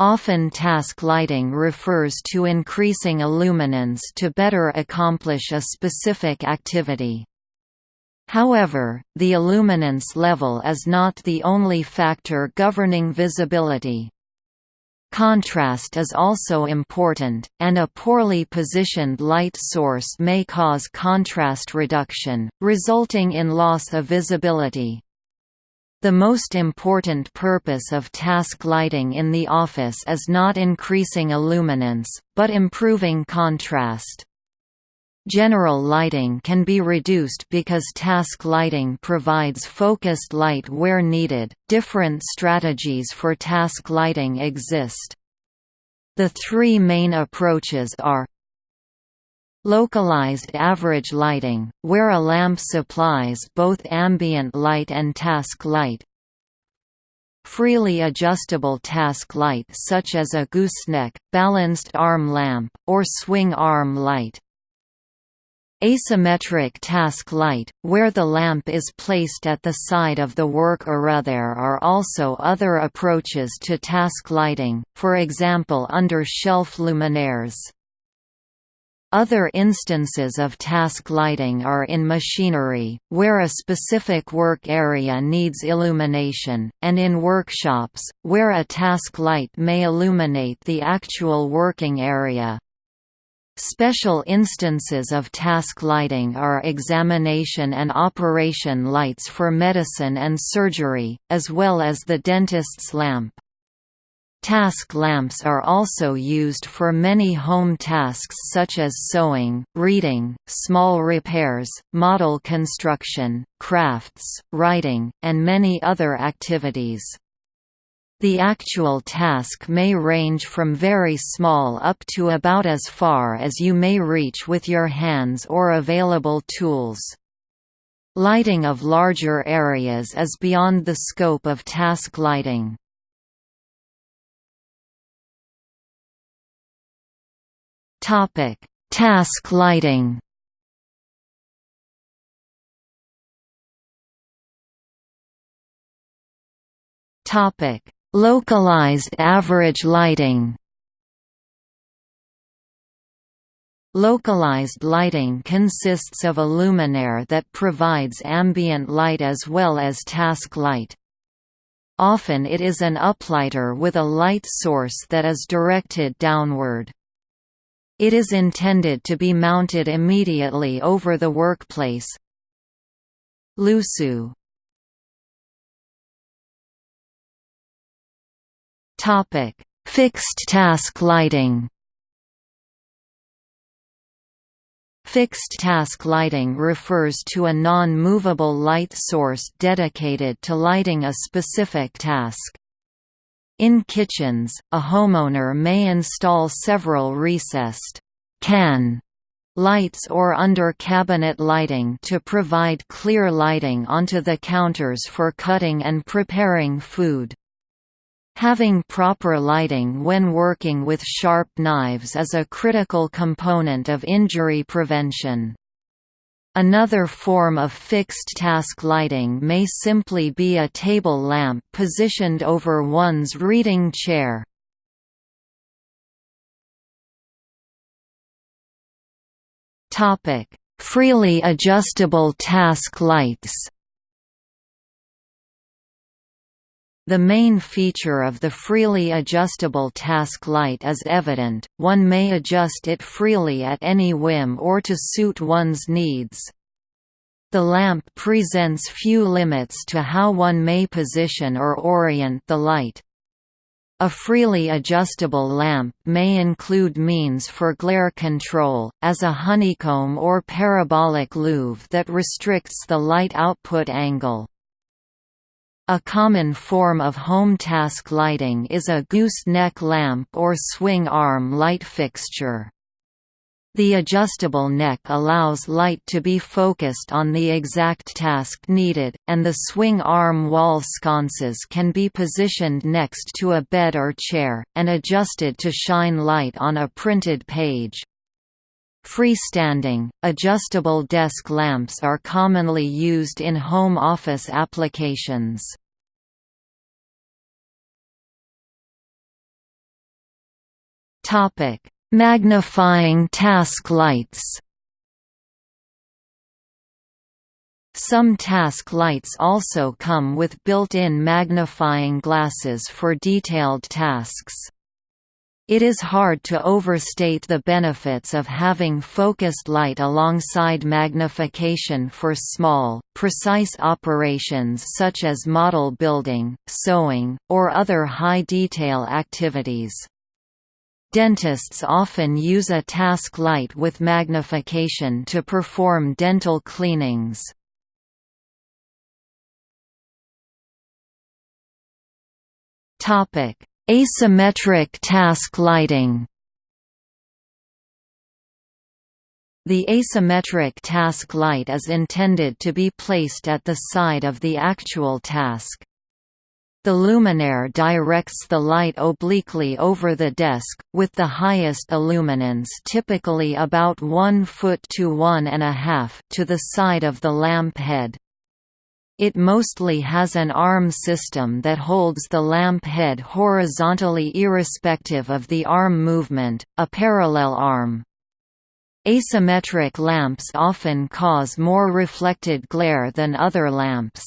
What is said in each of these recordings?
Often task lighting refers to increasing illuminance to better accomplish a specific activity. However, the illuminance level is not the only factor governing visibility. Contrast is also important, and a poorly positioned light source may cause contrast reduction, resulting in loss of visibility. The most important purpose of task lighting in the office is not increasing illuminance, but improving contrast. General lighting can be reduced because task lighting provides focused light where needed. Different strategies for task lighting exist. The three main approaches are Localized average lighting, where a lamp supplies both ambient light and task light. Freely adjustable task light such as a gooseneck, balanced arm lamp, or swing arm light. Asymmetric task light, where the lamp is placed at the side of the work area. There are also other approaches to task lighting, for example under shelf luminaires. Other instances of task lighting are in machinery, where a specific work area needs illumination, and in workshops, where a task light may illuminate the actual working area. Special instances of task lighting are examination and operation lights for medicine and surgery, as well as the dentist's lamp. Task lamps are also used for many home tasks such as sewing, reading, small repairs, model construction, crafts, writing, and many other activities. The actual task may range from very small up to about as far as you may reach with your hands or available tools. Lighting of larger areas is beyond the scope of task lighting. Topic: Task lighting. Topic: Localized average lighting. Localized lighting consists of a luminaire that provides ambient light as well as task light. Often it is an uplighter with a light source that is directed downward. It is intended to be mounted immediately over the workplace. Lusu Topic: Fixed task lighting. Fixed task lighting refers to a non-movable light source dedicated to lighting a specific task. In kitchens, a homeowner may install several recessed can lights or under cabinet lighting to provide clear lighting onto the counters for cutting and preparing food. Having proper lighting when working with sharp knives is a critical component of injury prevention. Another form of fixed-task lighting may simply be a table lamp positioned over one's reading chair. Freely adjustable task lights The main feature of the freely adjustable task light is evident, one may adjust it freely at any whim or to suit one's needs. The lamp presents few limits to how one may position or orient the light. A freely adjustable lamp may include means for glare control, as a honeycomb or parabolic louver that restricts the light output angle. A common form of home task lighting is a gooseneck lamp or swing arm light fixture. The adjustable neck allows light to be focused on the exact task needed, and the swing arm wall sconces can be positioned next to a bed or chair, and adjusted to shine light on a printed page. Freestanding, adjustable desk lamps are commonly used in home office applications. Magnifying task lights Some task lights also come with built-in magnifying glasses for detailed tasks. It is hard to overstate the benefits of having focused light alongside magnification for small, precise operations such as model building, sewing, or other high-detail activities. Dentists often use a task light with magnification to perform dental cleanings. Topic: Asymmetric task lighting. The asymmetric task light is intended to be placed at the side of the actual task. The luminaire directs the light obliquely over the desk, with the highest illuminance typically about 1 foot to 1 and a half to the side of the lamp head. It mostly has an arm system that holds the lamp head horizontally irrespective of the arm movement, a parallel arm. Asymmetric lamps often cause more reflected glare than other lamps.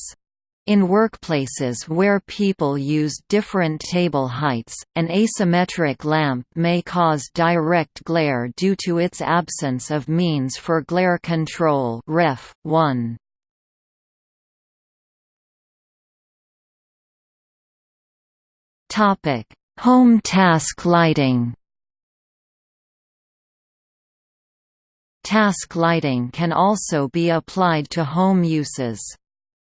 In workplaces where people use different table heights, an asymmetric lamp may cause direct glare due to its absence of means for glare control Ref. 1. Topic: Home task lighting. Task lighting can also be applied to home uses.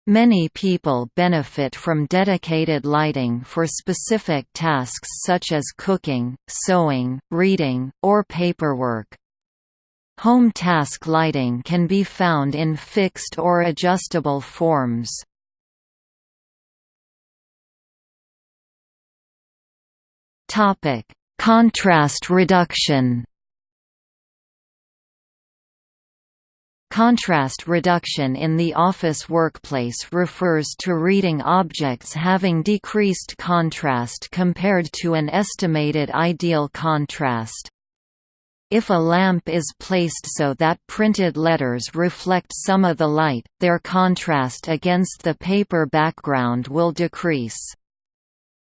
Many people benefit from dedicated lighting for specific tasks such as cooking, sewing, reading, or paperwork. Home task lighting can be found in fixed or adjustable forms. Topic: Contrast reduction. Contrast reduction in the office workplace refers to reading objects having decreased contrast compared to an estimated ideal contrast. If a lamp is placed so that printed letters reflect some of the light, their contrast against the paper background will decrease.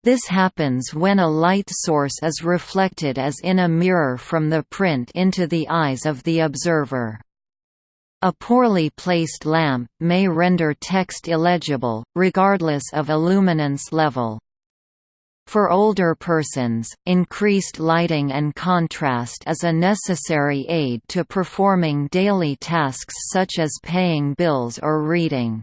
This happens when a light source is reflected as in a mirror from the print into the eyes of the observer. A poorly placed lamp may render text illegible, regardless of illuminance level. For older persons, increased lighting and contrast is a necessary aid to performing daily tasks such as paying bills or reading.